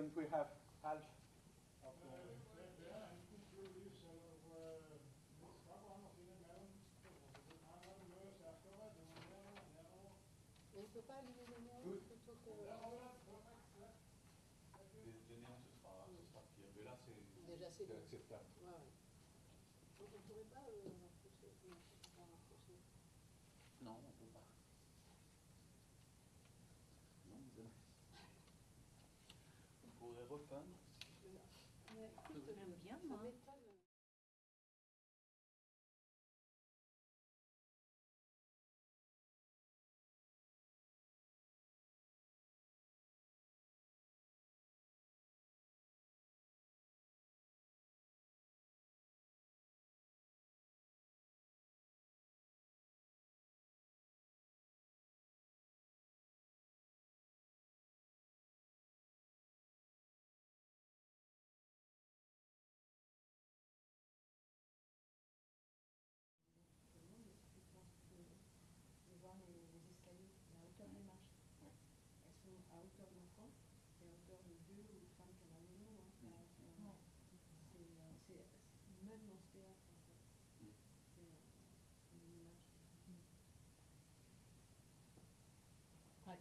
Couldn't we have half repeindre. Ça m'étonne bien, moi.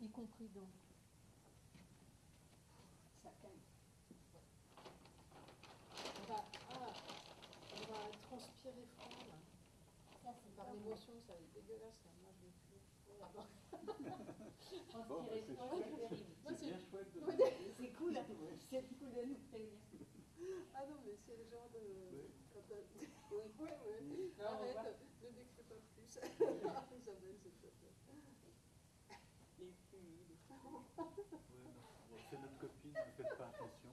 Y compris donc. Ça calme. On va, ah, on va transpirer froid, là. Ça, c'est Par l'émotion, ça va être dégueulasse, là. Moi, je vais plus. Ah bon. Bon, bah, c'est froid, chouette. c'est terrible. Moi, C'est bien chouette de... Oui, C'est cool, hein. c'est cool de nous prévenir. Ah non, mais c'est le genre de. Oui. Quand t'as- Oui. Ouais, ouais. Non, on va- Arrête, ne décris pas plus. Ouais. C'est notre copine, ne faites pas attention.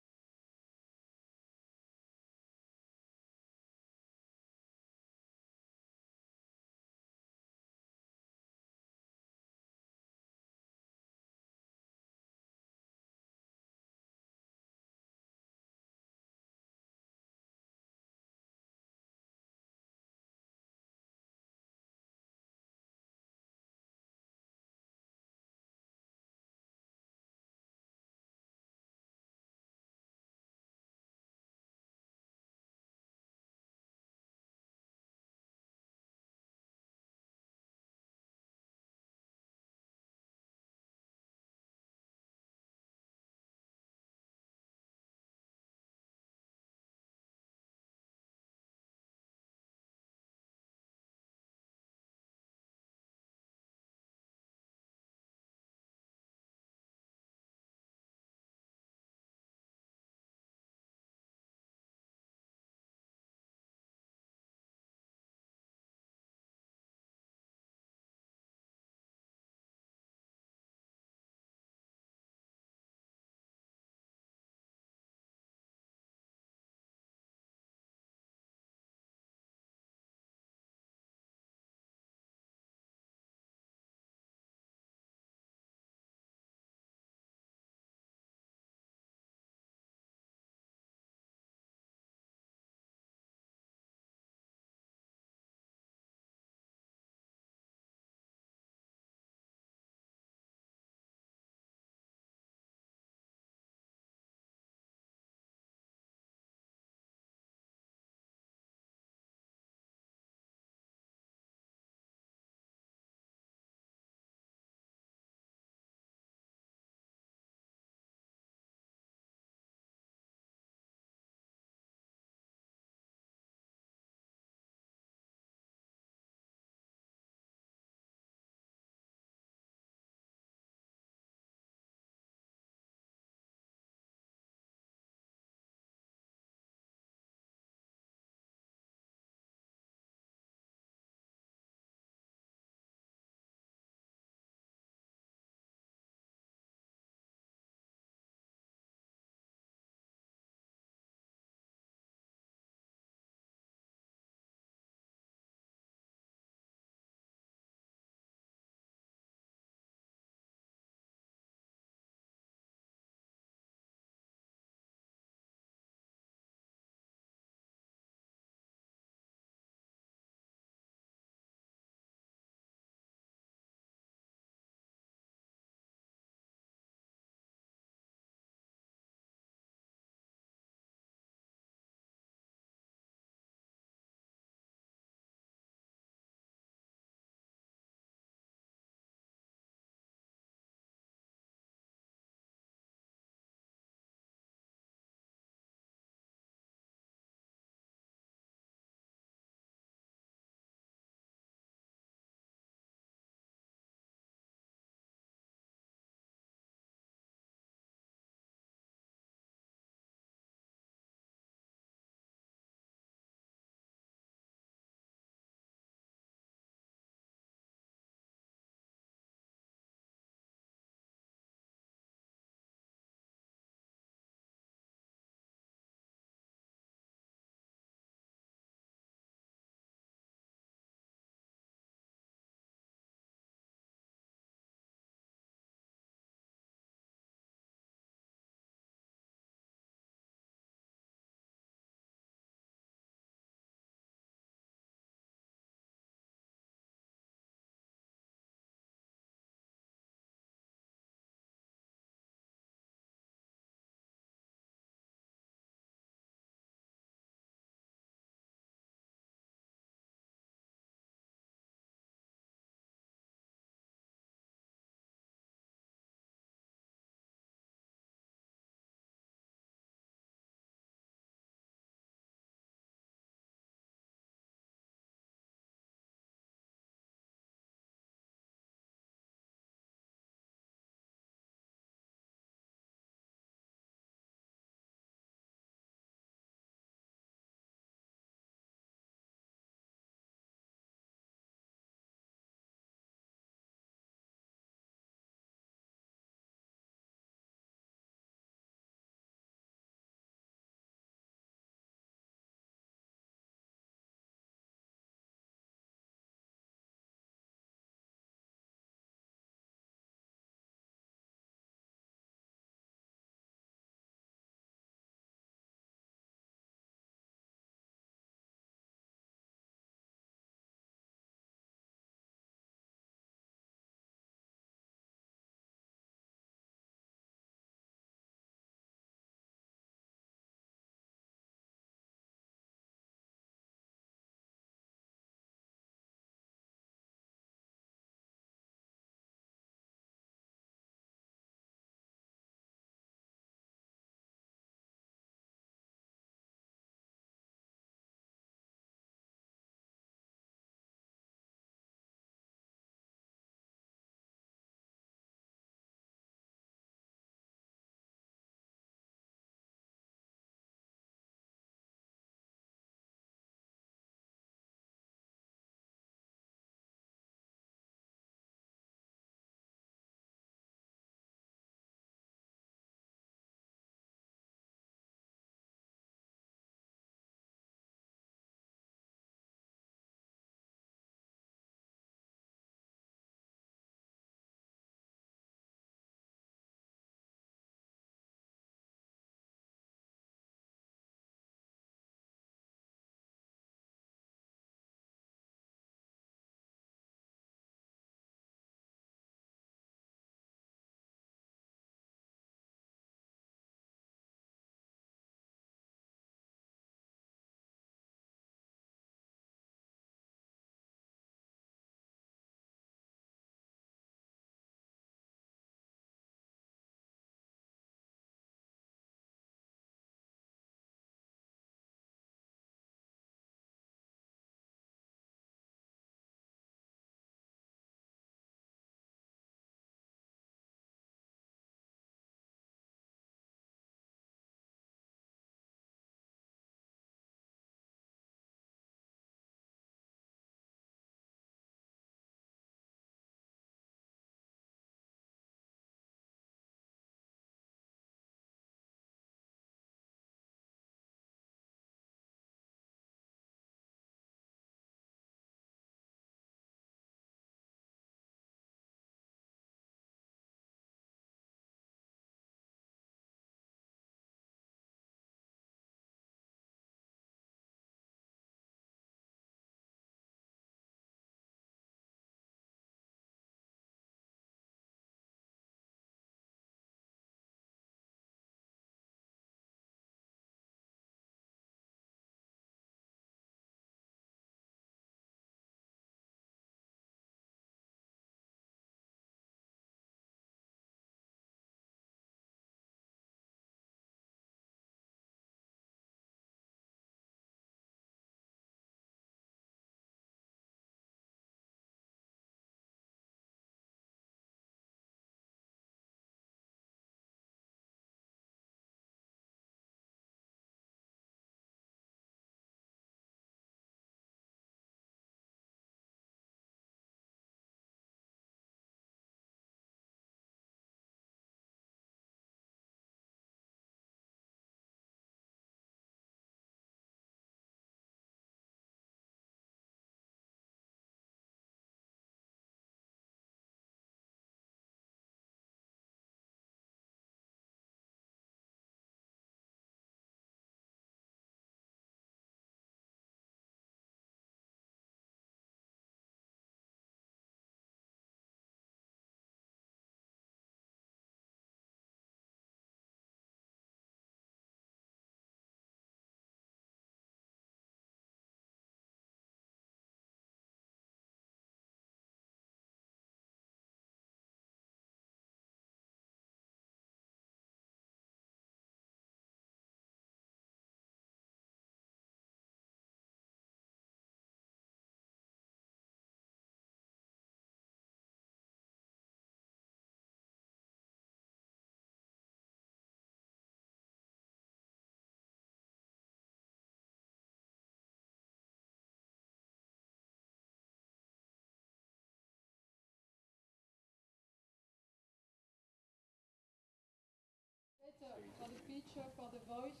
For the picture, for the voice.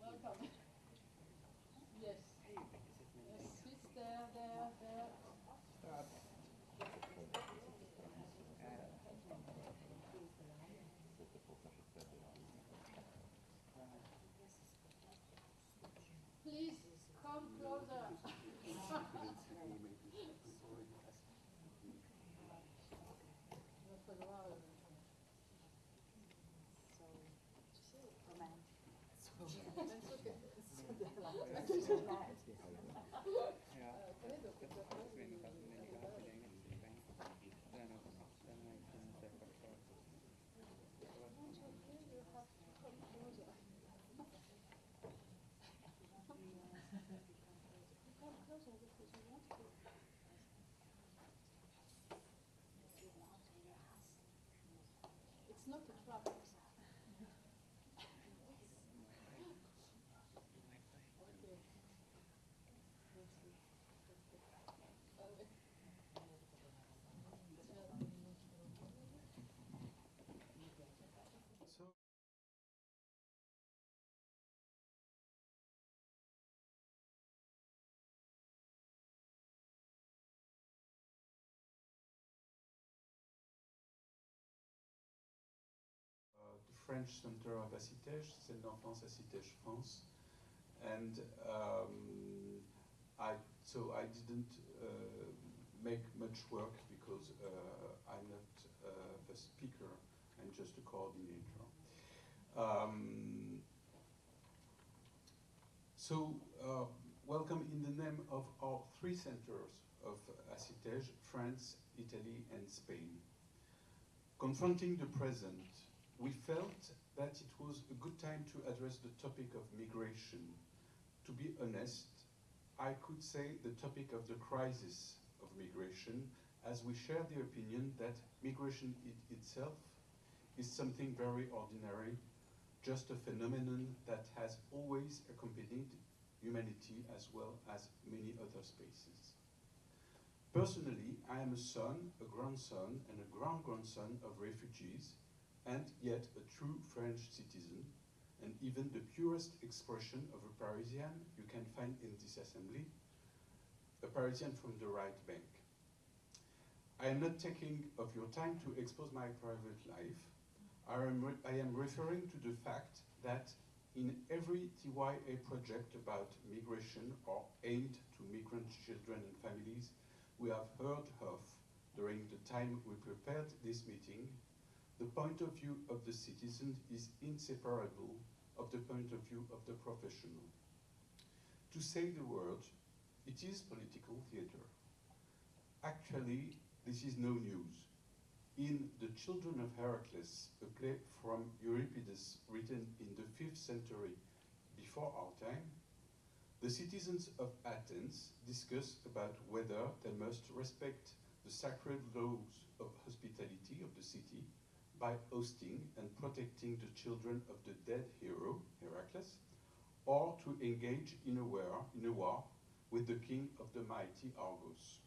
Welcome. Not a trap. French Center of ASSITEJ, Celle d'enfance ASSITEJ France, and um, I so I didn't uh, make much work because uh, I'm not uh, a speaker. I'm just a coordinator. Um, so, uh, welcome in the name of our three centers of ASSITEJ, France, Italy, and Spain. Confronting the present, we felt that it was a good time to address the topic of migration. To be honest, I could say the topic of the crisis of migration, as we share the opinion that migration it itself is something very ordinary, just a phenomenon that has always accompanied humanity as well as many other spaces. Personally, I am a son, a grandson, and a grand-grandson of refugees, and yet a true French citizen, and even the purest expression of a Parisian you can find in this assembly, a Parisian from the right bank. I am not taking of your time to expose my private life. I am, I am referring to the fact that in every TYA project about migration or aimed to migrant children and families we have heard of during the time we prepared this meeting, the point of view of the citizen is inseparable of the point of view of the professional. To say the word, it is political theater. Actually, this is no news. In The Children of Heracles, a play from Euripides written in the 5th century before our time, the citizens of Athens discuss about whether they must respect the sacred laws of hospitality of the city by hosting and protecting the children of the dead hero, Heracles, or to engage in a war, in a war with the king of the mighty Argos.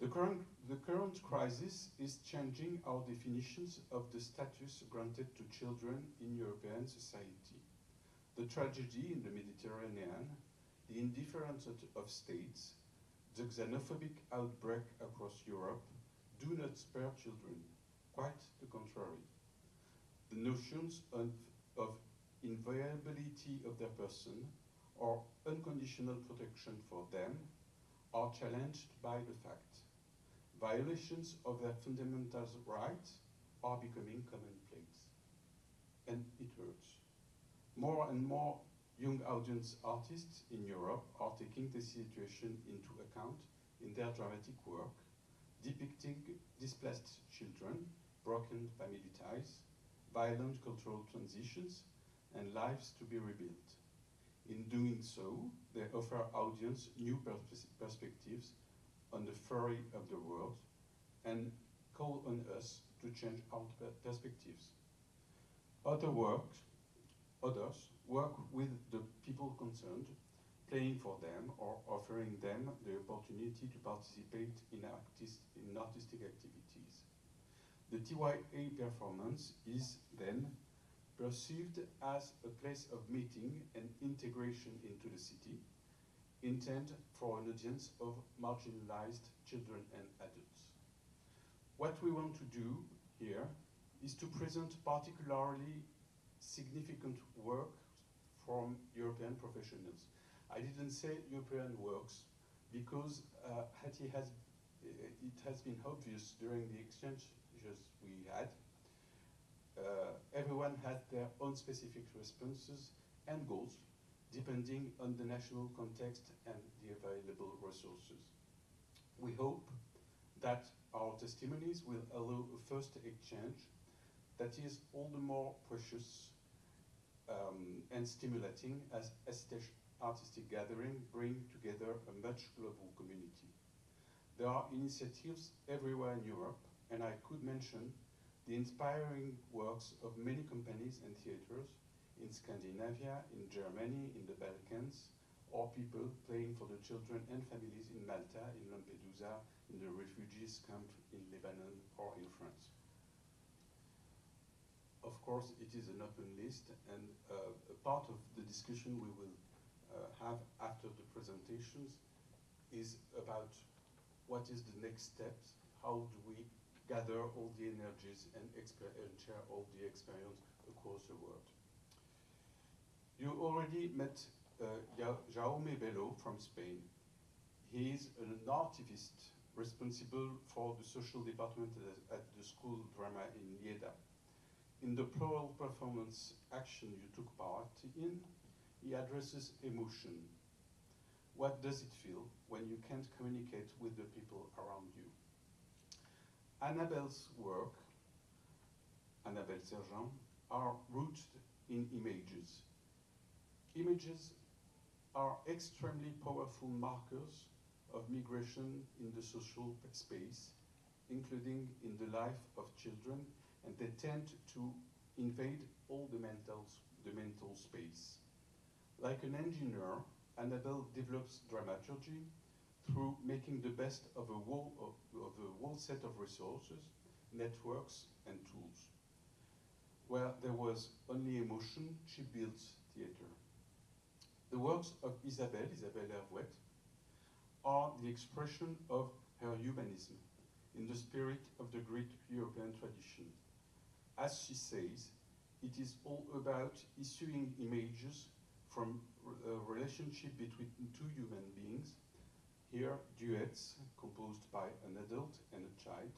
The current, the current crisis is changing our definitions of the status granted to children in European society. The tragedy in the Mediterranean, the indifference of, of states, the xenophobic outbreak across Europe do not spare children, quite the contrary. The notions of, of inviolability of their person or unconditional protection for them are challenged by the fact violations of their fundamental rights are becoming commonplace. And it hurts. More and more young audience artists in Europe are taking the situation into account in their dramatic work, depicting displaced children, broken family ties, violent cultural transitions, and lives to be rebuilt. In doing so, they offer audience new pers- perspectives on the fury of the world and call on us to change our perspectives. Other work, others work with the people concerned, playing for them or offering them the opportunity to participate in, artist, in artistic activities. The TYA performance is then perceived as a place of meeting and integration into the city, intended for an audience of marginalized children and adults. What we want to do here is to present particularly significant work from European professionals. I didn't say European works because uh, it has been obvious during the exchanges we had. Uh, everyone had their own specific responses and goals depending on the national context and the available resources. We hope that our testimonies will allow a first exchange that is all the more precious um, and stimulating as such artistic gathering bring together a much global community. There are initiatives everywhere in Europe, and I could mention the inspiring works of many companies and theaters in Scandinavia, in Germany, in the Balkans, or people playing for the children and families in Malta, in Lampedusa, in the refugees camp in Lebanon, or in France. Of course, it is an open list, and uh, a part of the discussion we will uh, have after the presentations is about what is the next steps, how do we gather all the energies and, and share all the experience across the world. You already met uh, Jaume Bello from Spain. He is an artivist responsible for the social department at the school drama in Lleida. In the plural performance action you took part in, he addresses emotion. What does it feel when you can't communicate with the people around you? Annabelle's work, Annabelle Sergent, are rooted in images. Images are extremely powerful markers of migration in the social space, including in the life of children, and they tend to invade all the mental, the mental space. Like an engineer, Annabelle develops dramaturgy through making the best of a whole, of, of a whole set of resources, networks, and tools. Where there was only emotion, she builds theater. The works of Isabelle, Isabelle Hervouet, are the expression of her humanism in the spirit of the great European tradition. As she says, it is all about issuing images from a relationship between two human beings, here duets composed by an adult and a child,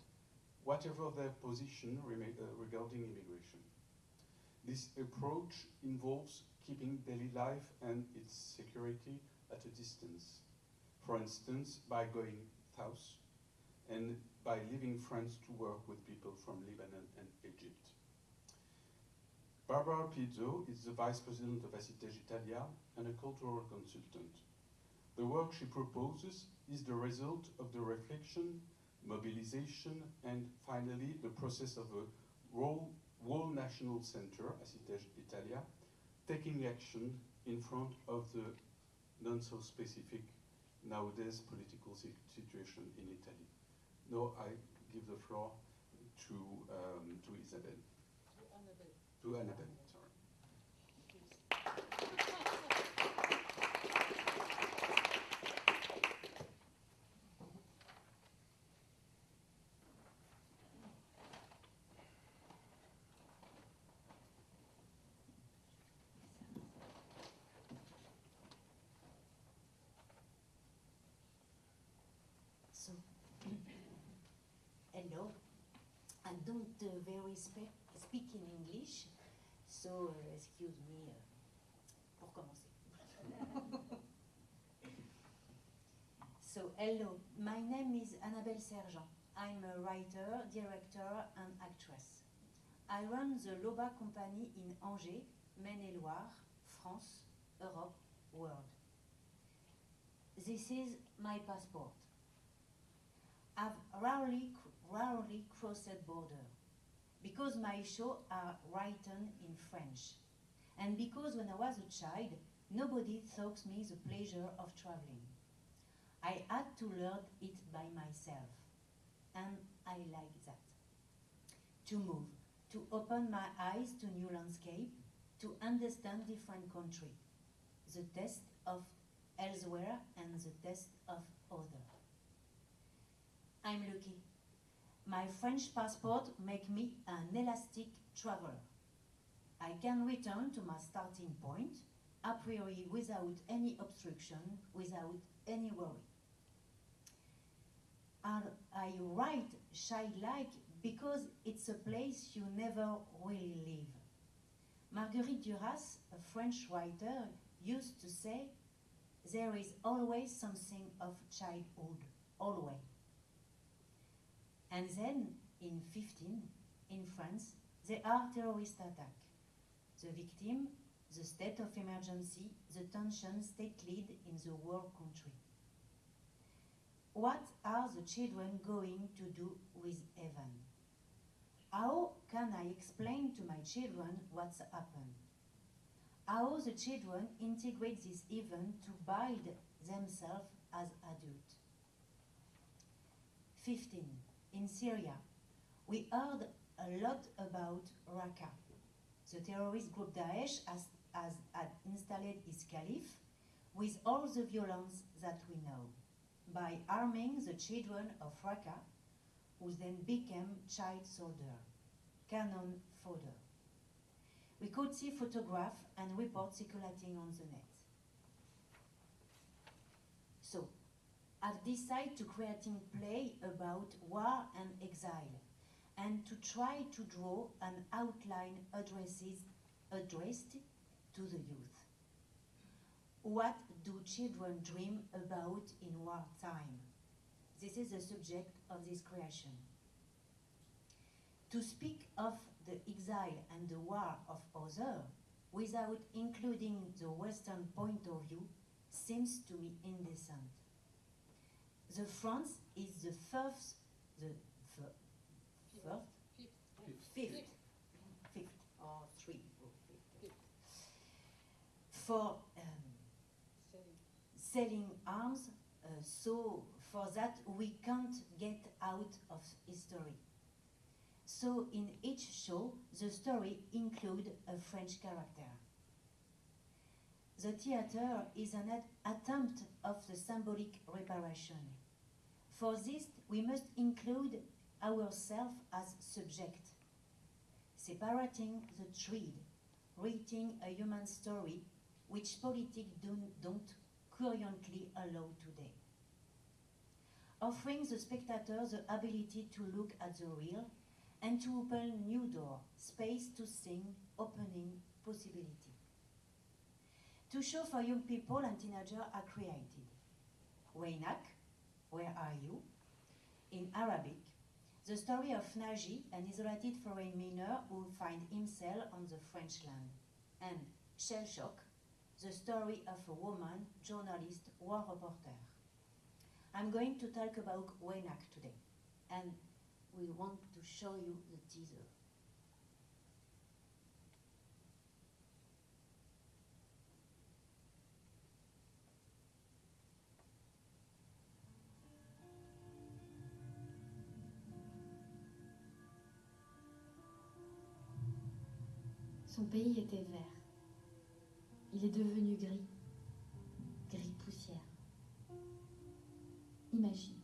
whatever their position uh, regarding immigration. This approach involves keeping daily life and its security at a distance. For instance, by going south and by leaving France to work with people from Lebanon and Egypt. Barbara Pizzo is the Vice President of ASSITEJ Italia and a cultural consultant. The work she proposes is the result of the reflection, mobilization, and finally the process of a whole, whole national center, ASSITEJ Italia, taking action in front of the non-so-specific nowadays political situation in Italy. Now I give the floor to, um, to Isabelle to Annabelle. Sorry. So, don't uh, very speak, speak in English, so uh, excuse me uh, pour commencer. so, hello. My name is Annabelle Sergent. I'm a writer, director, and actress. I run the Loba company in Angers, Maine-et-Loire, France, Europe, world. This is my passport. I've rarely, rarely crossed border because my shows are written in French. And because when I was a child, nobody taught me the pleasure of traveling. I had to learn it by myself, and I like that. to move, to open my eyes to new landscape, to understand different country, the test of elsewhere and the test of other. I'm lucky. My French passport make me an elastic traveler. I can return to my starting point a priori without any obstruction, without any worry. And I write childlike because it's a place you never really leave. Marguerite Duras, a French writer, used to say, There is always something of childhood, always. And then, in 15, in France, there are terrorist attack. The victim, the state of emergency, the tension state lead in the war country. What are the children going to do with Evan? How can I explain to my children what's happened? How the children integrate this event to build themselves as adults? 15. In Syria, we heard a lot about Raqqa. The terrorist group Daesh has, has had installed its caliph with all the violence that we know by arming the children of Raqqa, who then became child soldier, cannon fodder. We could see photographs and reports circulating on the net. So, I've decided to creating play about war and exile and to try to draw an outline addresses, addressed to the youth. What do children dream about in wartime? This is the subject of this creation. To speak of the exile and the war of other without including the Western point of view seems to me indecent. The France is the first, the fir- first, Fifth. fifth, fifth or three or fifth, for um, Selling. selling arms. Uh, so for that we can't get out of history. So in each show, the story include a French character. The theater is an attempt of the symbolic reparation. For this, we must include ourselves as subject, separating the thread, writing a human story which politics don't, don't currently allow today. Offering the spectator the ability to look at the real and to open new door, space to sing, opening possibility. To show for young people and teenagers are created. Waynak, where are you? In Arabic, the story of Naji, an isolated foreign miner who finds himself on the French land. And Shell Shock, the story of a woman, journalist, war reporter. I'm going to talk about Waynak today, and we want to show you the teaser. Pays était vert. Il est devenu gris. Gris poussière. Imagine.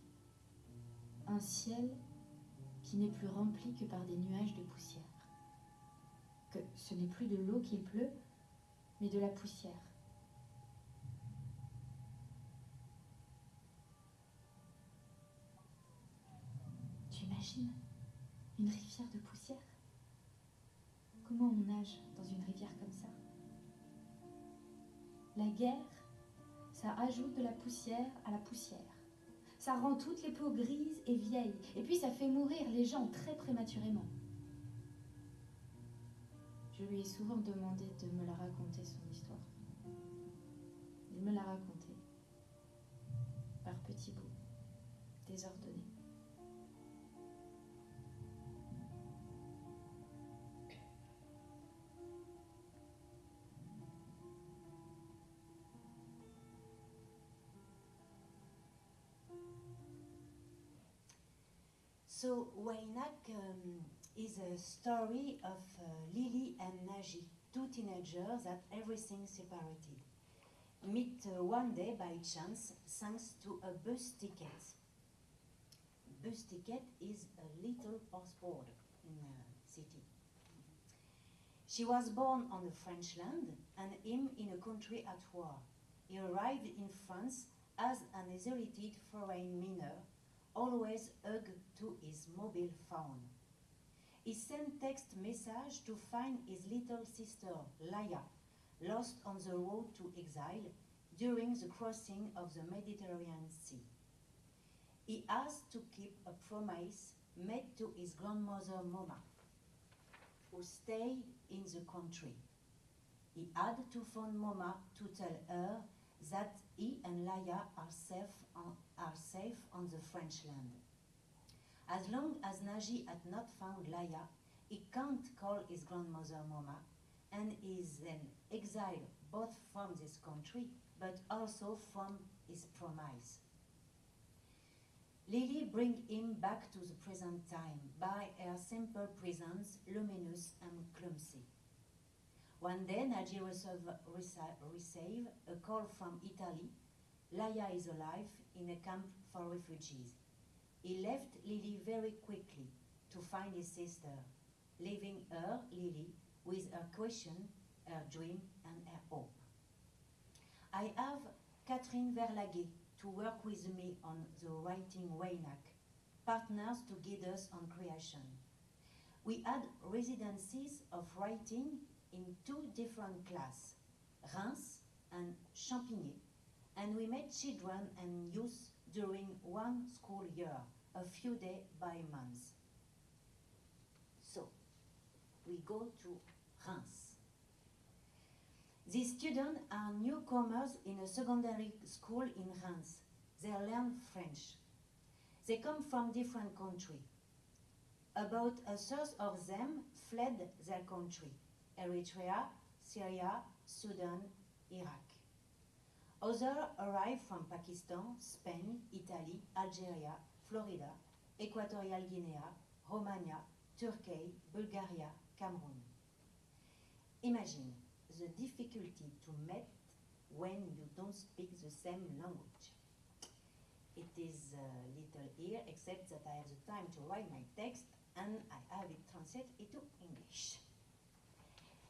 Un ciel qui n'est plus rempli que par des nuages de poussière. Que ce n'est plus de l'eau qu'il pleut, mais de la poussière. Tu imagines une rivière de poussière? Comment on nage dans une rivière comme ça? La guerre, ça ajoute de la poussière à la poussière. Ça rend toutes les peaux grises et vieilles. Et puis ça fait mourir les gens très prématurément. Je lui ai souvent demandé de me la raconter, son histoire. Il me l'a racontée. So Waynak um, is a story of uh, Lily and Naji, two teenagers that everything separated. Meet uh, one day by chance thanks to a bus ticket. Bus ticket is a little passport in a city. She was born on the French land and him in a country at war. He arrived in France as an isolated foreign miner, always hugged to his mobile phone. He sent text message to find his little sister, Laya, lost on the road to exile during the crossing of the Mediterranean Sea. He asked to keep a promise made to his grandmother Moma, who stayed in the country. He had to phone Moma to tell her that he and Laya are safe on, are safe on the French land. As long as Naji had not found Laya, he can't call his grandmother Moma and is then exiled both from this country but also from his promise. Lily bring him back to the present time by her simple presence, luminous and clumsy. One day, Naji receive, receive a call from Italy. Laya is alive in a camp for refugees. He left Lily very quickly to find his sister, leaving her, Lily, with her question, her dream, and her hope. I have Catherine Verlaguet to work with me on the writing Waynak, partners to guide us on creation. We had residencies of writing in two different classes, Reims and Champigny, and we met children and youth during one school year, a few days by month. So, we go to Reims. These students are newcomers in a secondary school in Reims. They learn French. They come from different countries. About a third of them fled their country, Eritrea, Syria, Sudan, Iraq. Others arrived from Pakistan, Spain, Italy, Algeria, Florida, Equatorial Guinea, Romania, Turkey, Bulgaria, Cameroon. Imagine the difficulty to meet when you don't speak the same language. It is a little here, except that I have the time to write my text and I have it translated into English.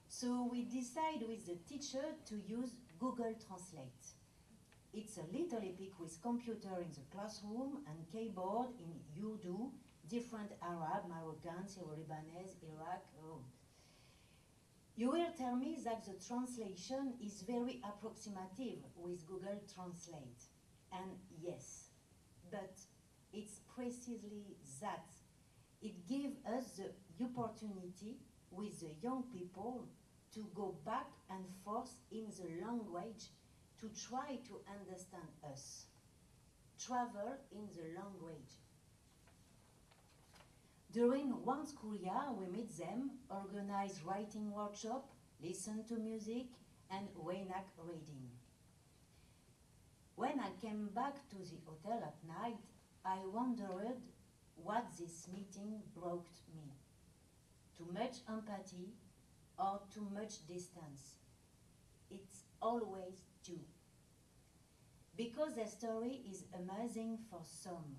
So we decide with the teacher to use Google Translate. It's a little epic with computer in the classroom and keyboard in Urdu, different Arab, Moroccan, Syro-Lebanese, Iraq. Oh. You will tell me that the translation is very approximative with Google Translate. And yes, but it's precisely that. It gives us the opportunity with the young people to go back and forth in the language to try to understand us. Travel in the language. During one school year, we meet them, organize writing workshop, listen to music, and Waynak reading. When I came back to the hotel at night, I wondered what this meeting brought me. Too much empathy or too much distance. It's always Because their story is amazing for some,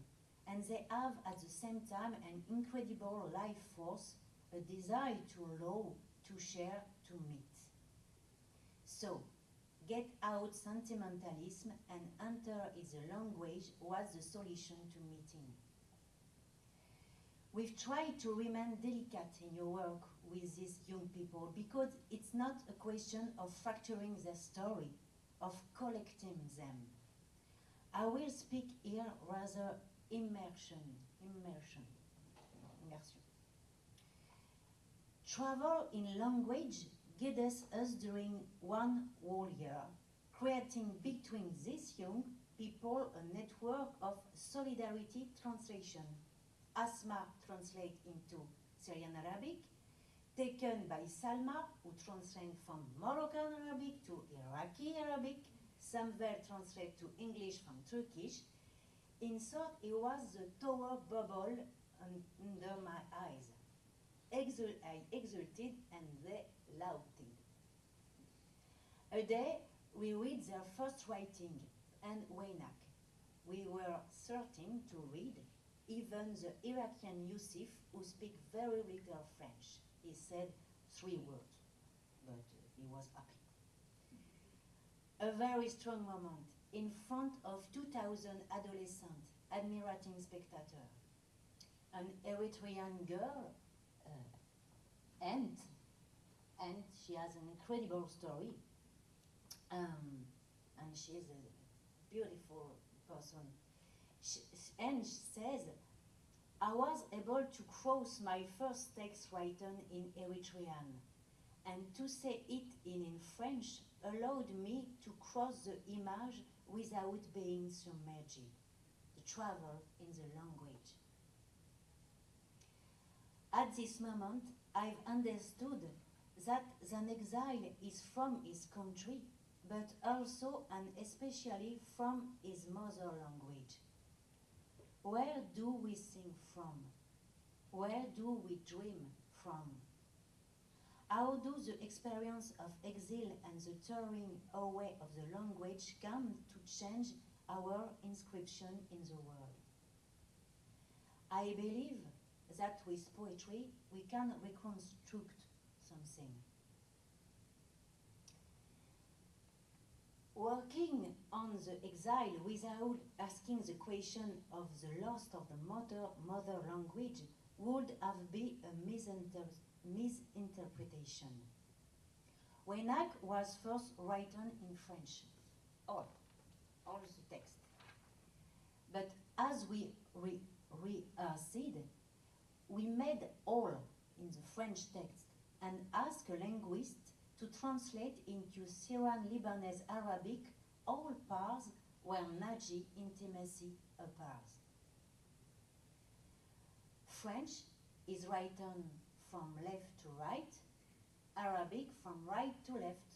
and they have at the same time an incredible life force, a desire to love, to share, to meet. So, get out sentimentalism and enter is a language was the solution to meeting. We've tried to remain delicate in your work with these young people because it's not a question of fracturing their story, of collecting them. I will speak here rather immersion, immersion, immersion. Travel in language guides us during one whole year, creating between these young people a network of solidarity translation. Asma translate into Syrian Arabic, taken by Salma, who translated from Moroccan Arabic to Iraqi Arabic, some were translated to English from Turkish. In short, it was the tower bubble un- under my eyes. exul- I exulted and they lauded. A day we read their first writing and Waynak. We were certain to read even the Iraqian Yusuf, who speak very little French. He said three words, but uh, he was happy. A very strong moment in front of 2,000 adolescents admiring spectators. An Eritrean girl, uh, and and she has an incredible story. Um, and she's a beautiful person. She, and she says, I was able to cross my first text written in Eritrean, and to say it in, in French allowed me to cross the image without being submerged, to travel in the language. At this moment, I've understood that an exile is from his country, but also and especially from his mother language. Where do we sing from? Where do we dream from? How do the experience of exile and the tearing away of the language come to change our inscription in the world? I believe that with poetry we can reconstruct something. Working on the exile without asking the question of the loss of the mother, mother language would have been a misinter- misinterpretation. Waynak was first written in French, all, all the text. But as we re, said, we made all in the French text and asked a linguist to translate into Syrian Lebanese Arabic all parts where Naji intimacy appears. French is written from left to right, Arabic from right to left,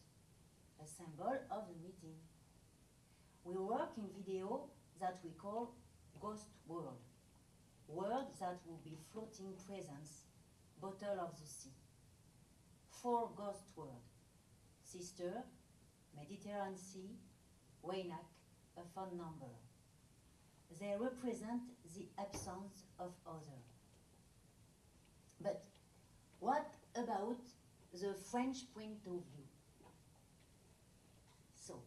a symbol of the meeting. We work in video that we call ghost world, world that will be floating presence, bottle of the sea. Four ghost world, sister, Mediterranean Sea, Waynak, a phone number. They represent the absence of other. But what about the French point of view? So,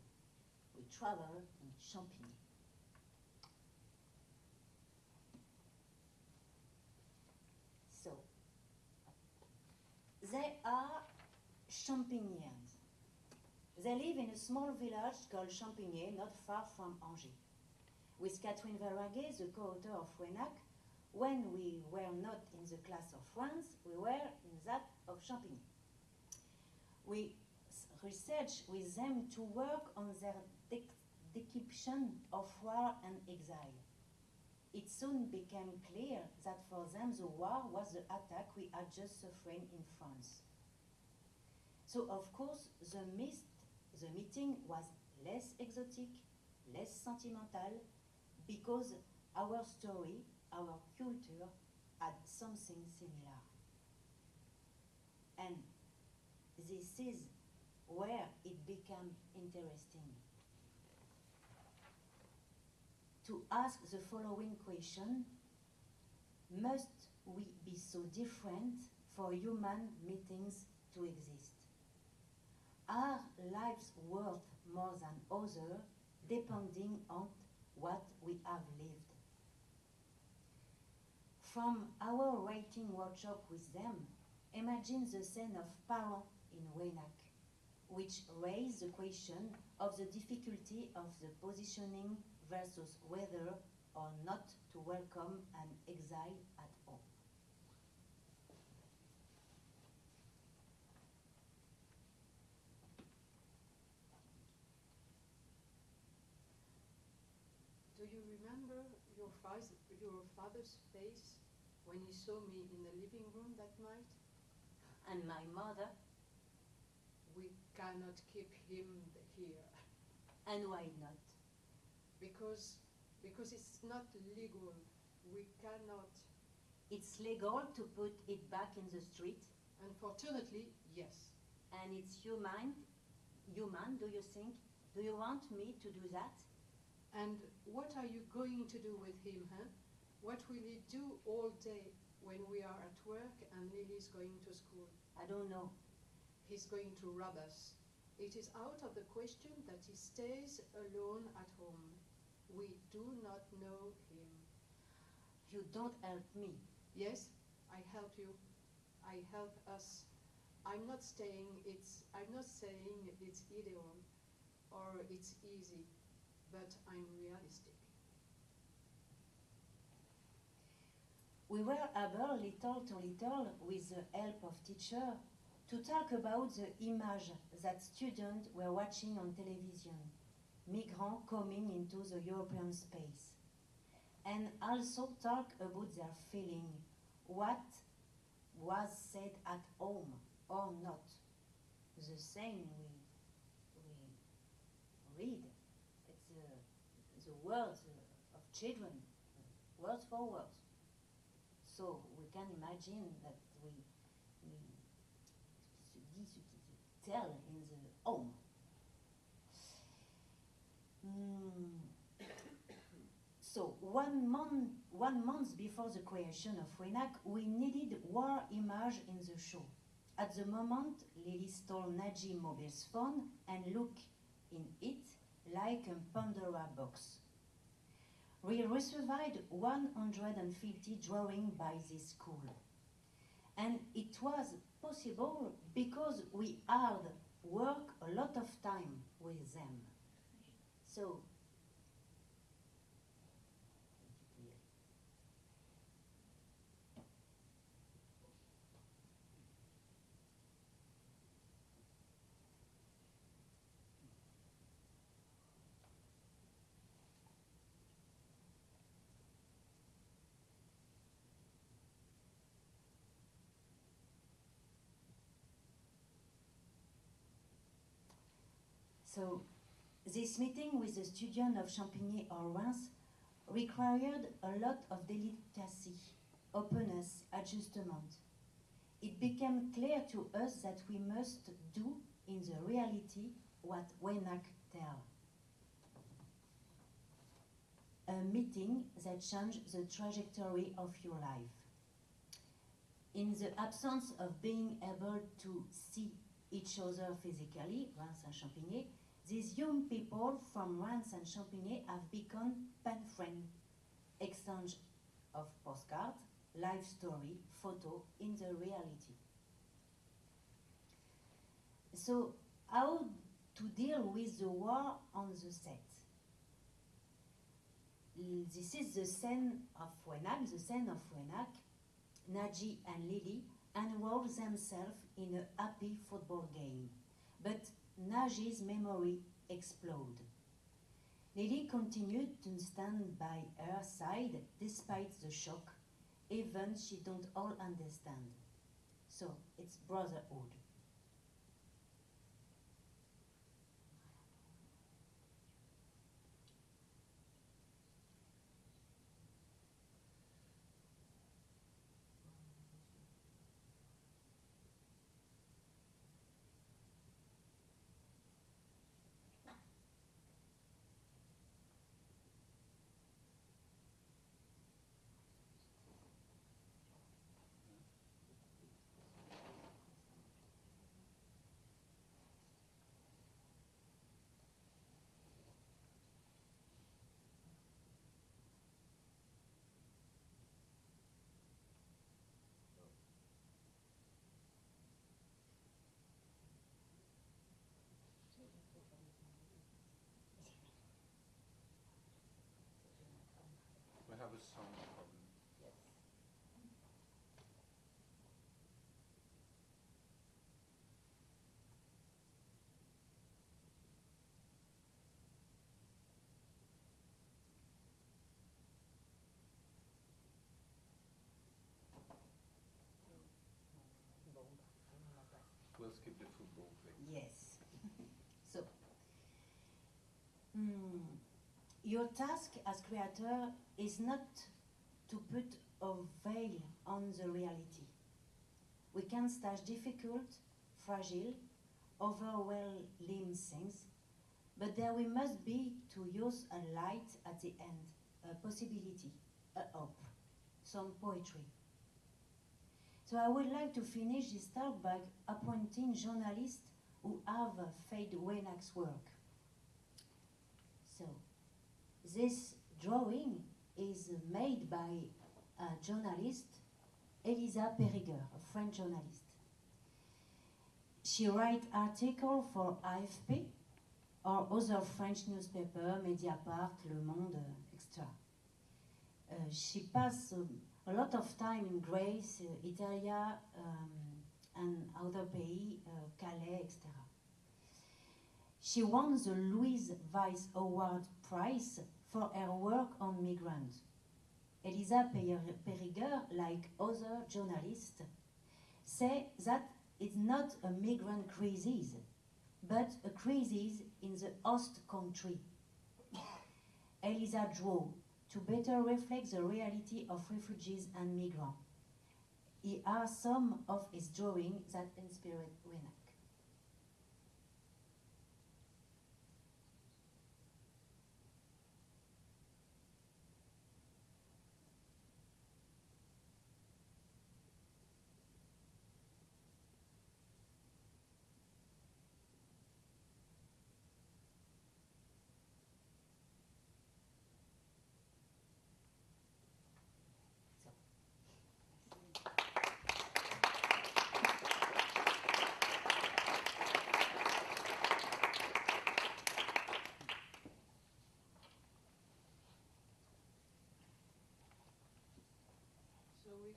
we travel in Champigny. So, they are Champignians. They live in a small village called Champigny, not far from Angers. With Catherine Verlaguet, the co-author of Waynak, when we were not in the class of France, we were in that of Champigny. We researched with them to work on their dec- depiction of war and exile. It soon became clear that for them the war was the attack we had just suffering in France. So of course the mist, the meeting was less exotic, less sentimental, because our story, our culture had something similar. And this is where it became interesting. To ask the following question Must we be so different for human meetings to exist? Are lives worth more than others depending on what we have lived? From our writing workshop with them, imagine the scene of parents in Waynak, which raised the question of the difficulty of the positioning versus whether or not to welcome an exile at all. Do you remember your, father, your father's face when he saw me in the living room that night? And my mother, We cannot keep him here and why not? because because it's not legal. We cannot It's legal to put it back in the street, Unfortunately, yes. and it's human. Human, do you think? Do you want me to do that? And what are you going to do with him, huh? What will he do all day when we are at work and Lily's going to school? I don't know. He's going to rob us. It is out of the question that he stays alone at home. We do not know him. You don't help me. Yes, I help you. I help us. I'm not saying it's I'm not saying it's ideal or it's easy, but I'm realistic. We were able, little to little, with the help of teacher, to talk about the image that students were watching on television, migrants coming into the European space, and also talk about their feeling, what was said at home or not. The same we, we read. It's the, the words of children, word for word. So we can imagine that we, we tell in the home. Mm. So one month, one month before the creation of Waynak, we needed war image in the show. At the moment, Lily stole Naji mobile's phone and looked in it like a Pandora box. We received 150 drawings by this school. And it was possible because we had worked a lot of time with them. So, So, this meeting with the student of Champigny or Reims required a lot of delicacy, openness, adjustment. It became clear to us that we must do in the reality what Waynak tell. A meeting that changed the trajectory of your life. In the absence of being able to see each other physically, Reims and Champigny, these young people from Reims and Champigny have become pen friends. Exchange of postcards, life story, photo in the reality. So, how to deal with the war on the set? This is the scene of Waynak, the scene of Waynak. Naji and Lily enroll themselves in a happy football game. But Naji's memory exploded. Lily continued to stand by her side despite the shock, even she don't all understand. So it's brotherhood. Your task as creator is not to put a veil on the reality. We can stage difficult, fragile, overwhelming things, but there we must be to use a light at the end, a possibility, a hope, some poetry. So I would like to finish this talk by appointing journalists who have Fade Waynak's work. So this drawing is made by a journalist, Elisa Perrigueur, a French journalist. She writes articles for AFP or other French newspaper, Mediapart, Le Monde, etc. Uh, she passed um, a lot of time in Greece, uh, Italia, um, and other pays, uh, Calais, etc. She won the Louise Weiss Award Prize for her work on migrants. Elisa Perrigueur, like other journalists, say that it's not a migrant crisis, but a crisis in the host country. Elisa drew to better reflect the reality of refugees and migrants. Here are some of his drawings that inspired Waynak.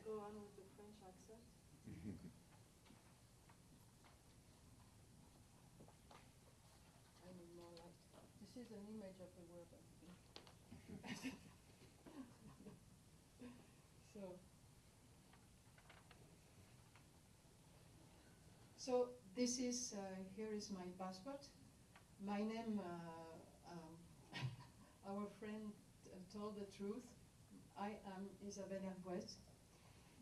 So we go on with the French accent. I need more light. This is an image of the word. I think. so, so this is uh, here is my passport. My name, uh, um, our friend uh, told the truth. I am Isabelle Hervouet.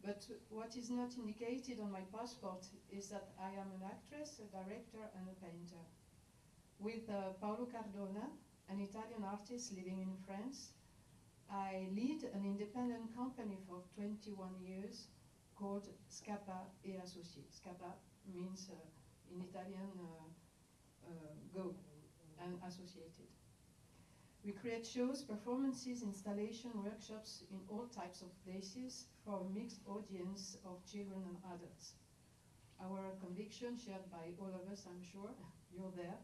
But what is not indicated on my passport is that I am an actress, a director, and a painter. With uh, Paolo Cardona, an Italian artist living in France, I lead an independent company for 21 years called Scapa e Associati. Scapa means uh, in Italian uh, uh, go and associated. We create shows, performances, installation, workshops in all types of places for a mixed audience of children and adults. Our conviction, shared by all of us, I'm sure, you're there,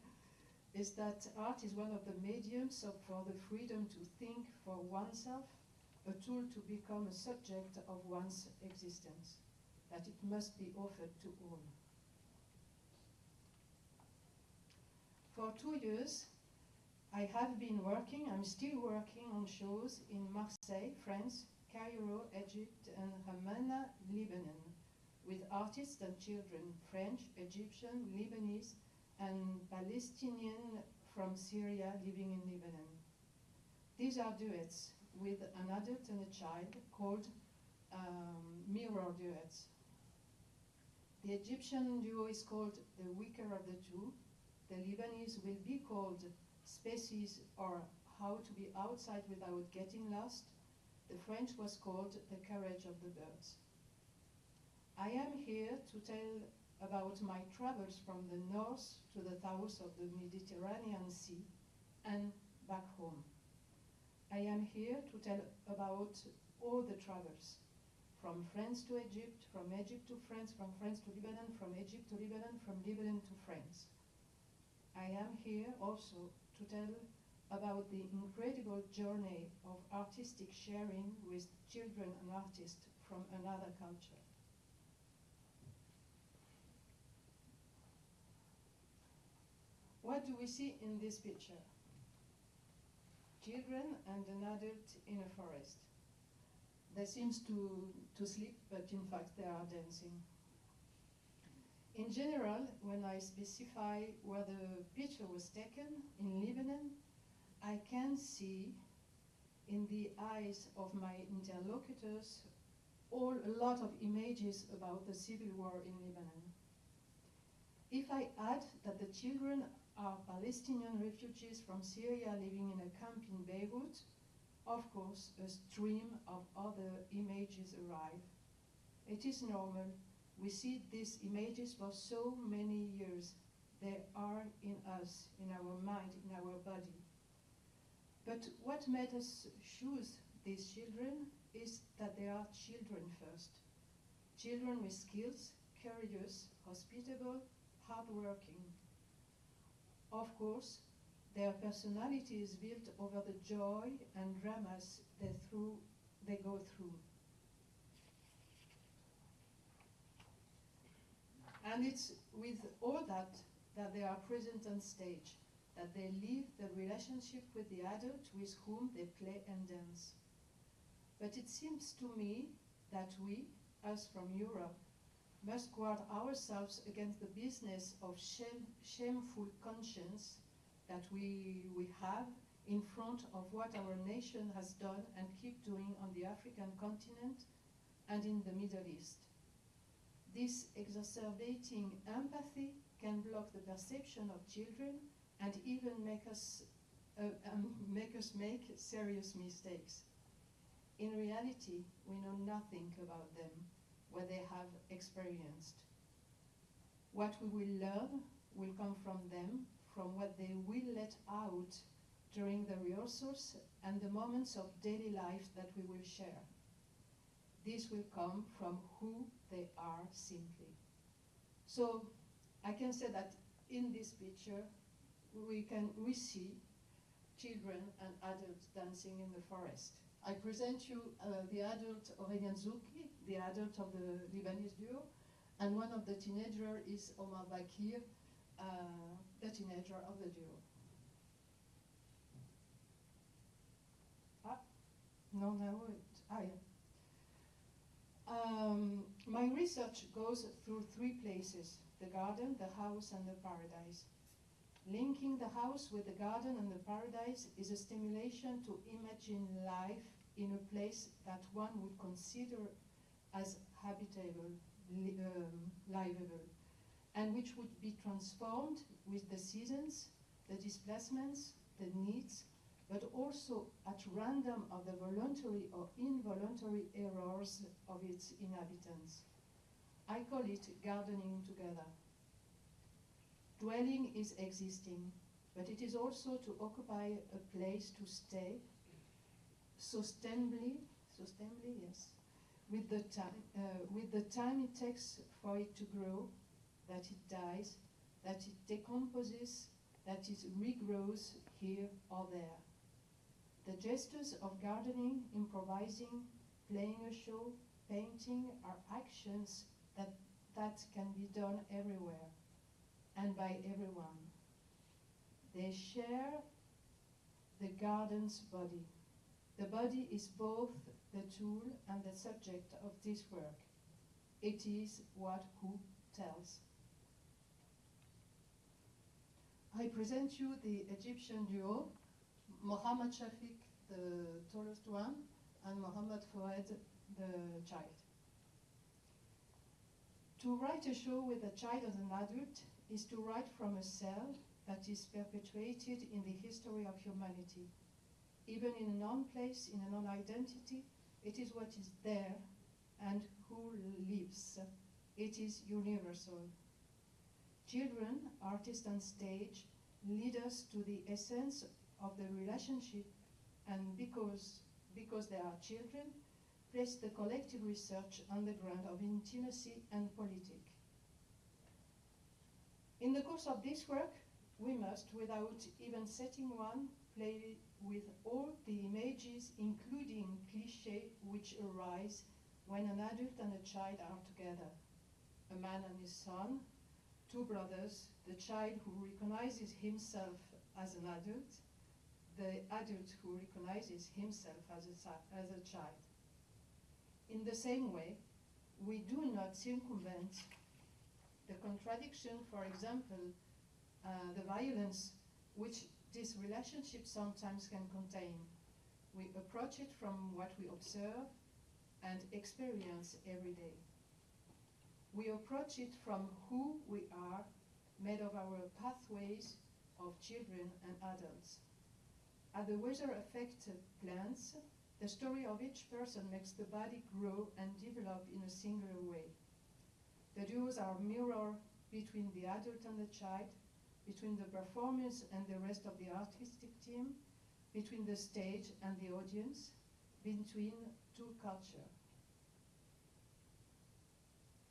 is that art is one of the mediums of, for the freedom to think for oneself, a tool to become a subject of one's existence, that it must be offered to all. For two years, I have been working, I'm still working on shows in Marseille, France, Cairo, Egypt, and Ramallah, Lebanon, with artists and children, French, Egyptian, Lebanese, and Palestinian from Syria living in Lebanon. These are duets with an adult and a child called um, mirror duets. The Egyptian duo is called the weaker of the two. The Lebanese will be called species or how to be outside without getting lost, the French was called the courage of the birds. I am here to tell about my travels from the north to the south of the Mediterranean Sea and back home. I am here to tell about all the travels, from France to Egypt, from Egypt to France, from France to Lebanon, from Egypt to Lebanon, from Lebanon to France. I am here also to tell about the incredible journey of artistic sharing with children and artists from another culture. What do we see in this picture? Children and an adult in a forest. They seem to, to sleep, but in fact they are dancing. In general, when I specify where the picture was taken in Lebanon, I can see in the eyes of my interlocutors all a lot of images about the civil war in Lebanon. If I add that the children are Palestinian refugees from Syria living in a camp in Beirut, of course, a stream of other images arrive. It is normal. We see these images for so many years. They are in us, in our mind, in our body. But what made us choose these children is that they are children first. Children with skills, curious, hospitable, hardworking. Of course, their personality is built over the joy and dramas they, through, they go through. And it's with all that that they are present on stage, that they live the relationship with the adult with whom they play and dance. But it seems to me that we, us from Europe, must guard ourselves against the business of shame, shameful conscience that we, we have in front of what our nation has done and keep doing on the African continent and in the Middle East. This exacerbating empathy can block the perception of children and even make us, uh, um, make us make serious mistakes. In reality, we know nothing about them, what they have experienced. What we will learn will come from them, from what they will let out during the rehearsals and the moments of daily life that we will share. This will come from who they are simply. So I can say that in this picture we can we see children and adults dancing in the forest. I present you uh, the adult Aurélien Zouki, the adult of the Lebanese duo, and one of the teenager is Omar Bakir, uh, the teenager of the duo. Ah, no, no, it, ah, yeah. Um, my research goes through three places, the garden, the house, and the paradise. Linking the house with the garden and the paradise is a stimulation to imagine life in a place that one would consider as habitable, li um, livable, and which would be transformed with the seasons, the displacements, the needs, but also at random of the voluntary or involuntary errors of its inhabitants. I call it gardening together. Dwelling is existing, but it is also to occupy a place to stay, sustainably, sustainably, yes, with the time, uh, with the time it takes for it to grow, that it dies, that it decomposes, that it regrows here or there. The gestures of gardening, improvising, playing a show, painting are actions that, that can be done everywhere and by everyone. They share the garden's body. The body is both the tool and the subject of this work. It is what who tells. I present you the Egyptian duo, Mohammed Shafiq, the tallest one, and Mohammed Fouad, the child. To write a show with a child as an adult is to write from a cell that is perpetuated in the history of humanity. Even in a non-place, in a non-identity, it is what is there and who lives. It is universal. Children, artists on stage, lead us to the essence of the relationship and because, because they are children, place the collective research on the ground of intimacy and politic. In the course of this work, we must, without even setting one, play with all the images, including cliché, which arise when an adult and a child are together. A man and his son, two brothers, the child who recognizes himself as an adult, the adult who recognizes himself as a, as a child. In the same way, we do not circumvent the contradiction, for example, uh, the violence which this relationship sometimes can contain. We approach it from what we observe and experience every day. We approach it from who we are, made of our pathways of children and adults. At the weather affected plants, the story of each person makes the body grow and develop in a singular way. The duos are mirror between the adult and the child, between the performers and the rest of the artistic team, between the stage and the audience, between two cultures.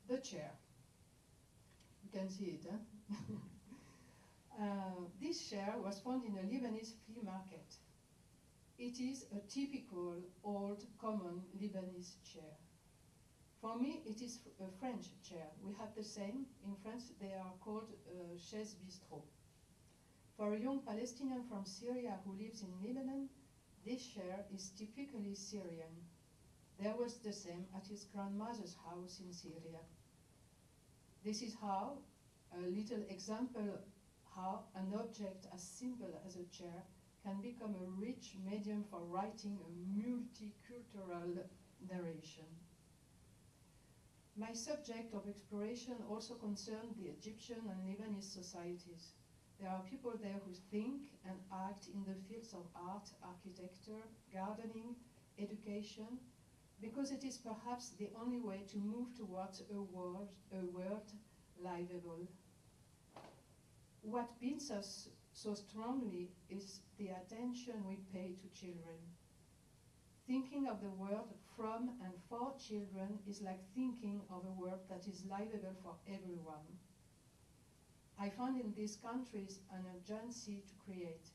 The chair. You can see it, huh? uh, this chair was found in a Lebanese flea market. It is a typical old common Lebanese chair. For me, it is a French chair. We have the same. In France, they are called uh, chaise bistrot. For a young Palestinian from Syria who lives in Lebanon, this chair is typically Syrian. There was the same at his grandmother's house in Syria. This is how, a little example, how an object as simple as a chair can become a rich medium for writing a multicultural narration. My subject of exploration also concerned the Egyptian and Lebanese societies. There are people there who think and act in the fields of art, architecture, gardening, education, because it is perhaps the only way to move towards a world, a world livable. What binds us so strongly is the attention we pay to children. Thinking of the world from and for children is like thinking of a world that is livable for everyone. I found in these countries an urgency to create.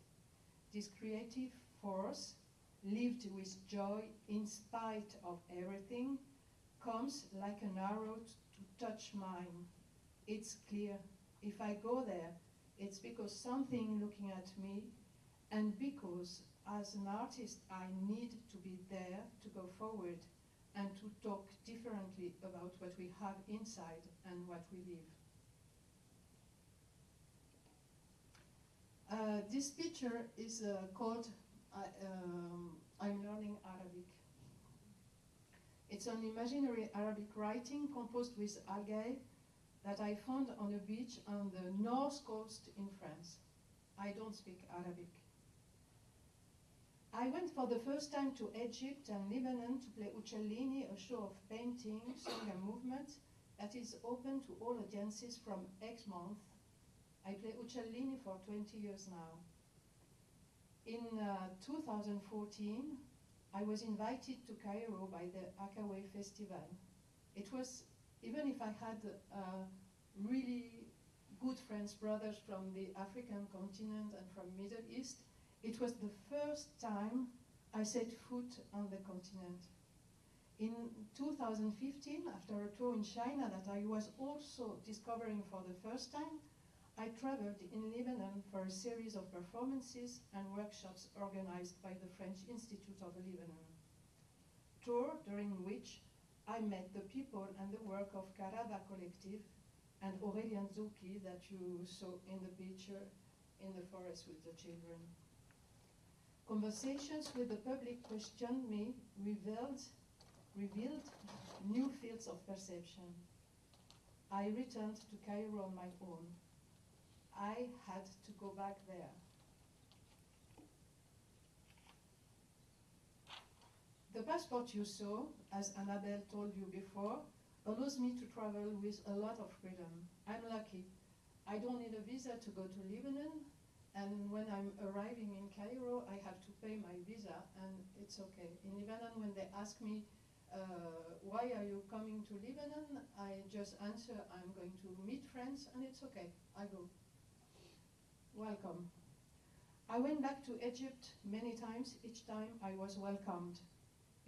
This creative force, lived with joy in spite of everything, comes like an arrow to touch mine. It's clear, if I go there, it's because something looking at me and because as an artist I need to be there to go forward and to talk differently about what we have inside and what we live. Uh, this picture is uh, called uh, um, I'm Learning Arabic. It's an imaginary Arabic writing composed with algae that I found on a beach on the north coast in France. I don't speak Arabic. I went for the first time to Egypt and Lebanon to play Uccellini, a show of painting, song and movement that is open to all audiences from Exmouth. I play Uccellini for 20 years now. In uh, 2014, I was invited to Cairo by the Hakawy Festival. It was even if I had uh, really good friends, brothers from the African continent and from Middle East, it was the first time I set foot on the continent. In 2015, after a tour in China that I was also discovering for the first time, I traveled in Lebanon for a series of performances and workshops organized by the French Institute of Lebanon. Tour during which I met the people and the work of Kahraba Collective and Aurélien Zouki that you saw in the picture in the forest with the children. Conversations with the public questioned me, revealed, revealed new fields of perception. I returned to Cairo on my own. I had to go back there. The passport you saw, as Annabelle told you before, allows me to travel with a lot of freedom. I'm lucky. I don't need a visa to go to Lebanon, and when I'm arriving in Cairo, I have to pay my visa, and it's okay. In Lebanon, when they ask me, uh, why are you coming to Lebanon, I just answer, I'm going to meet friends, and it's okay. I go. Welcome. I went back to Egypt many times. Each time I was welcomed.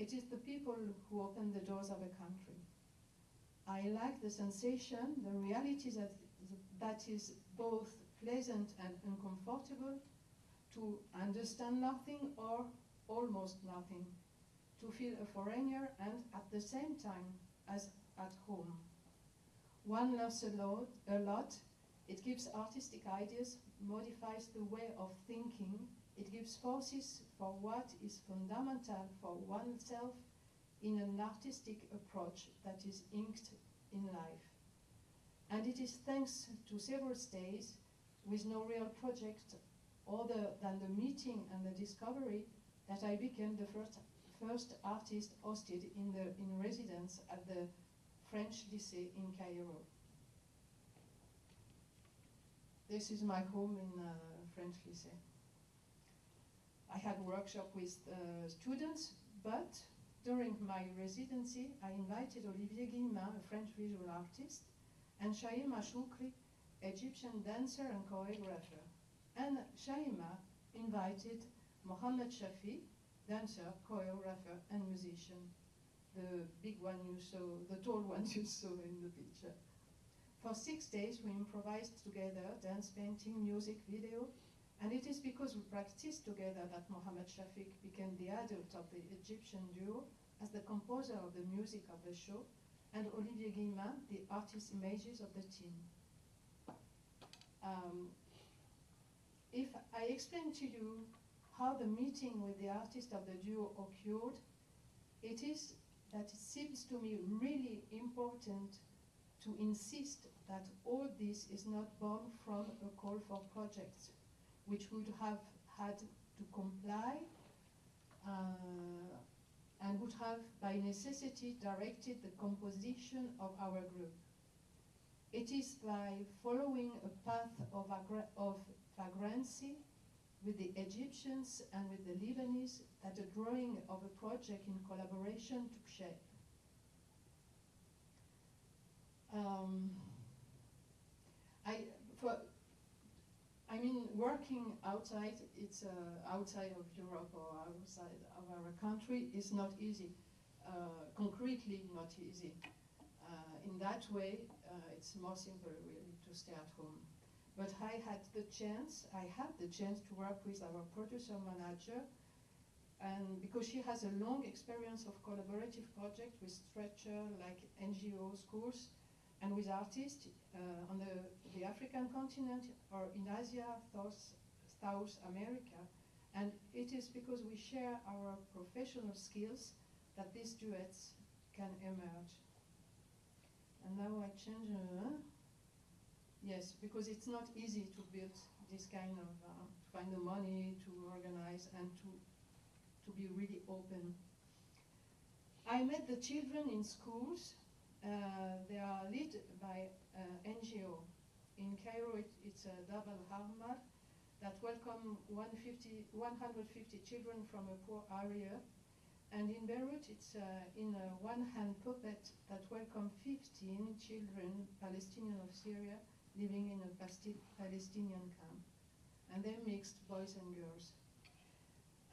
It is the people who open the doors of a country. I like the sensation, the reality that, that is both pleasant and uncomfortable, to understand nothing or almost nothing, to feel a foreigner and at the same time as at home. One loves a lot, a lot. It gives artistic ideas, modifies the way of thinking, it gives forces for what is fundamental for oneself in an artistic approach that is inked in life. And it is thanks to several stays with no real project other than the meeting and the discovery that I became the first, first artist hosted in, the, in residence at the French Lycée in Cairo. This is my home in uh, French Lycée. I had workshop with uh, students, but during my residency, I invited Olivier Guillemin, a French visual artist, and Shaima Shukri, Egyptian dancer and choreographer. And Shaima invited Mohammed Shafi, dancer, choreographer, and musician. The big one you saw, the tall one you saw in the picture. For six days, we improvised together, dance, painting, music, video, and it is because we practiced together that Mohammed Shafiq became the adult of the Egyptian duo as the composer of the music of the show, and Olivier Guillemin, the artist images of the team. Um, if I explain to you how the meeting with the artist of the duo occurred, it is that it seems to me really important to insist that all this is not born from a call for projects, which would have had to comply uh, and would have by necessity directed the composition of our group. It is by following a path of, of vagrancy with the Egyptians and with the Lebanese that the drawing of a project in collaboration took shape. Um, I, for, I mean, working outside, it's uh, outside of Europe or outside of our country is not easy. Uh, concretely, not easy. Uh, in that way, uh, it's more simple, really, to stay at home. But I had the chance, I had the chance to work with our producer manager, and because she has a long experience of collaborative projects with Stretcher, like NGO schools, and with artists uh, on the, the African continent or in Asia, South, South America. And it is because we share our professional skills that these duets can emerge. And now I change, uh, yes, because it's not easy to build this kind of, uh, to find the money, to organize, and to, to be really open. I met the children in schools they are led by uh, NGO. In Cairo, it, it's a double Harmar that welcome 150, 150 children from a poor area. And in Beirut, it's uh, in a one-hand puppet that welcome 15 children, Palestinian of Syria, living in a Palestinian camp. And they're mixed boys and girls.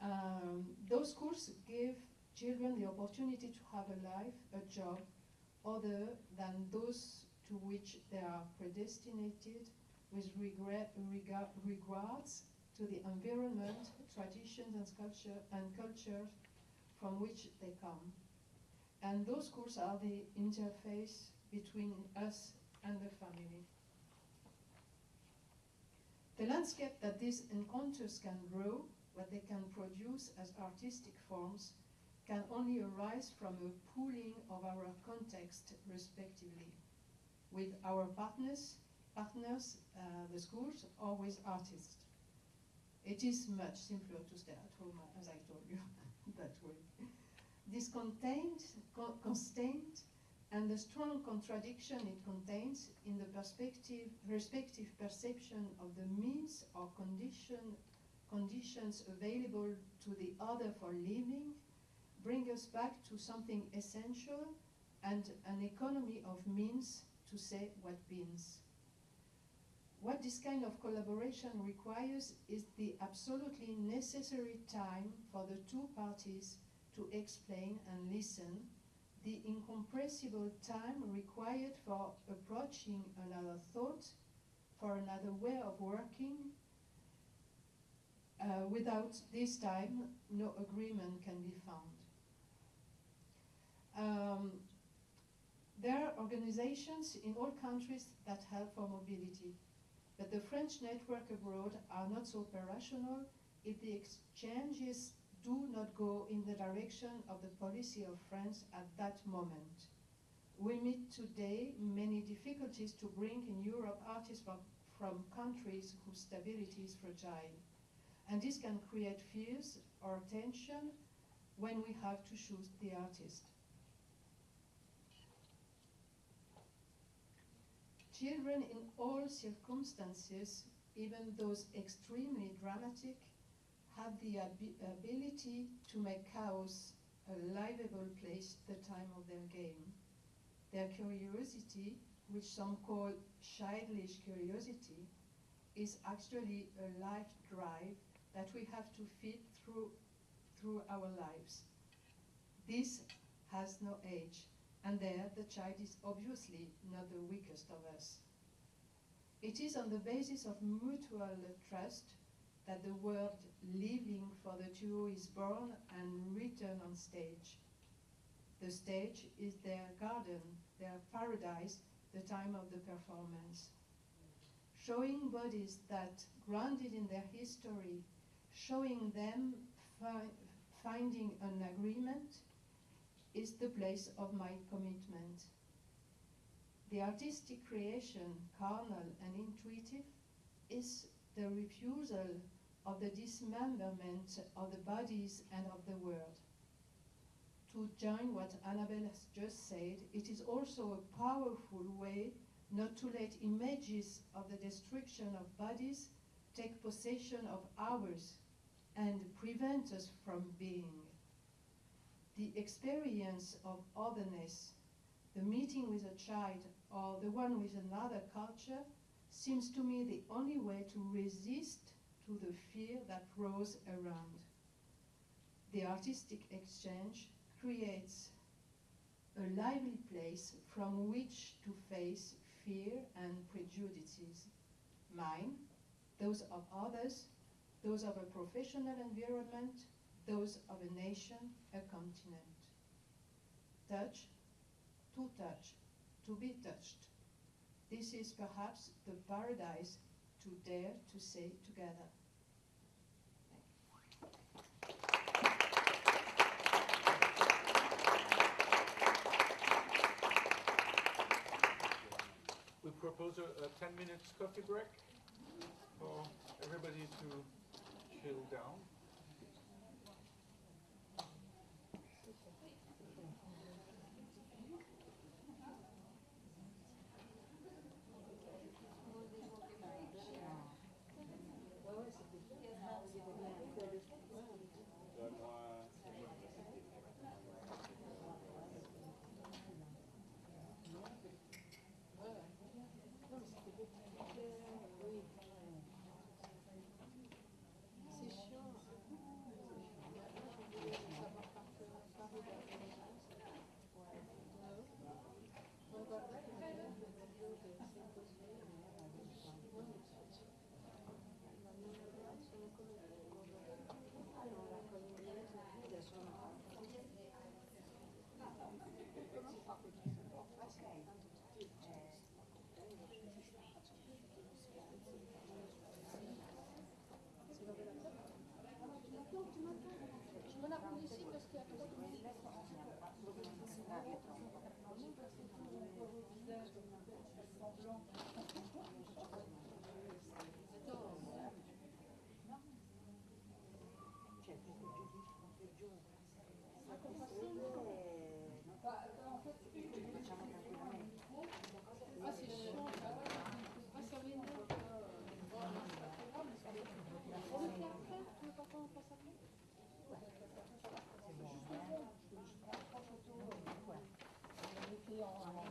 Um, those schools give children the opportunity to have a life, a job, other than those to which they are predestinated with regret, regard, regards to the environment, traditions and culture and from which they come. And those schools are the interface between us and the family. The landscape that these encounters can grow, what they can produce as artistic forms, can only arise from a pooling of our context respectively with our partners, partners, uh, the schools, or with artists. It is much simpler to stay at home, as I told you, that way. This contained, co constraint, and the strong contradiction it contains in the perspective, respective perception of the means or condition, conditions available to the other for living bring us back to something essential and an economy of means to say what means. What this kind of collaboration requires is the absolutely necessary time for the two parties to explain and listen, the incompressible time required for approaching another thought, for another way of working. Uh, without this time, no agreement can be found. Um, there are organizations in all countries that help for mobility, but the French network abroad are not so operational if the exchanges do not go in the direction of the policy of France at that moment. We meet today many difficulties to bring in Europe artists from, from countries whose stability is fragile. And this can create fears or tension when we have to choose the artist. Children in all circumstances, even those extremely dramatic, have the abi ability to make chaos a livable place the time of their game. Their curiosity, which some call childish curiosity, is actually a life drive that we have to feed through, through our lives. This has no age, and there the child is obviously not the weakest of us. It is on the basis of mutual trust that the word living for the duo is born and written on stage. The stage is their garden, their paradise, the time of the performance. Showing bodies that, grounded in their history, showing them fi finding an agreement, is the place of my commitment. The artistic creation, carnal and intuitive, is the refusal of the dismemberment of the bodies and of the world. To join what Annabelle has just said, it is also a powerful way not to let images of the destruction of bodies take possession of ours and prevent us from being. The experience of otherness, the meeting with a child or the one with another culture, seems to me the only way to resist to the fear that grows around. The artistic exchange creates a lively place from which to face fear and prejudices. Mine, those of others, those of a professional environment, those of a nation, a continent. Touch, to touch, to be touched. This is perhaps the paradise to dare to say together. We propose a, a 10 minutes coffee break for everybody to chill down. Yeah.